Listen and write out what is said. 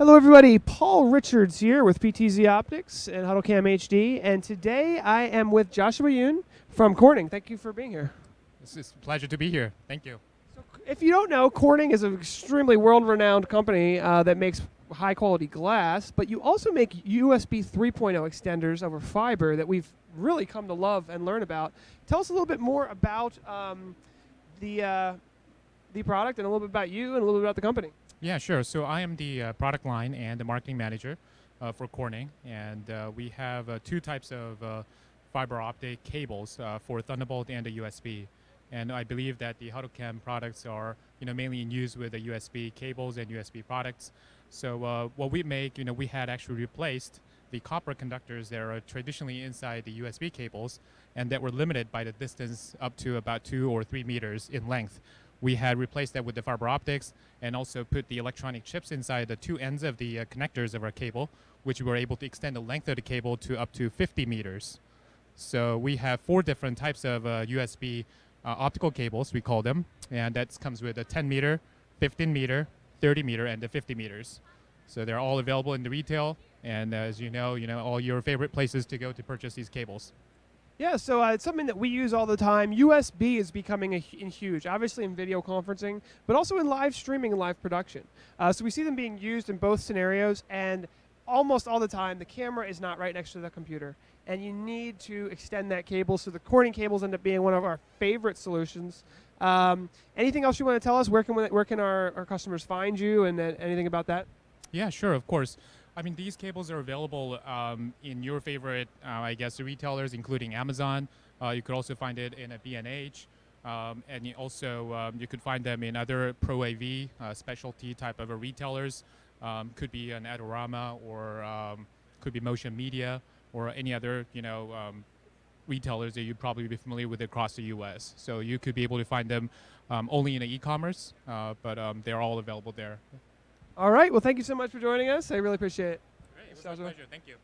Hello, everybody. Paul Richards here with PTZ Optics and HuddleCam HD, and today I am with Joshua Yoon from Corning. Thank you for being here. It's, it's a pleasure to be here. Thank you. So, if you don't know, Corning is an extremely world-renowned company uh, that makes high-quality glass, but you also make USB 3.0 extenders over fiber that we've really come to love and learn about. Tell us a little bit more about um, the uh, the product and a little bit about you and a little bit about the company. Yeah, sure. So I am the uh, product line and the marketing manager uh, for Corning, and uh, we have uh, two types of uh, fiber optic cables uh, for Thunderbolt and the USB. And I believe that the HuddleCam products are, you know, mainly in use with the USB cables and USB products. So what we make, you know, we had actually replaced the copper conductors that are traditionally inside the USB cables and that were limited by the distance up to about two or three meters in length we had replaced that with the fiber optics and also put the electronic chips inside the two ends of the uh, connectors of our cable, which we were able to extend the length of the cable to up to 50 meters. So we have four different types of uh, USB uh, optical cables, we call them, and that comes with a 10 meter, 15 meter, 30 meter, and the 50 meters. So they're all available in the retail, and as you know, you know all your favorite places to go to purchase these cables. Yeah, so uh, it's something that we use all the time. USB is becoming a, huge, obviously in video conferencing, but also in live streaming and live production. Uh, so we see them being used in both scenarios, and almost all the time, the camera is not right next to the computer, and you need to extend that cable. So the Corning cables end up being one of our favorite solutions. Um, anything else you want to tell us? Where can where can our, our customers find you, and uh, anything about that? Yeah, sure, of course. I mean, these cables are available um, in your favorite, uh, I guess, retailers, including Amazon. Uh, you could also find it in a B&H. Um, and you also, um, you could find them in other Pro AV uh, specialty type of retailers. Um, could be an Adorama or um, could be Motion Media or any other, you know, um, retailers that you'd probably be familiar with across the U.S. So you could be able to find them only in e-commerce, uh, but they're all available there. All right. Well, thank you so much for joining us. I really appreciate it. Great. It was my pleasure. Thank you.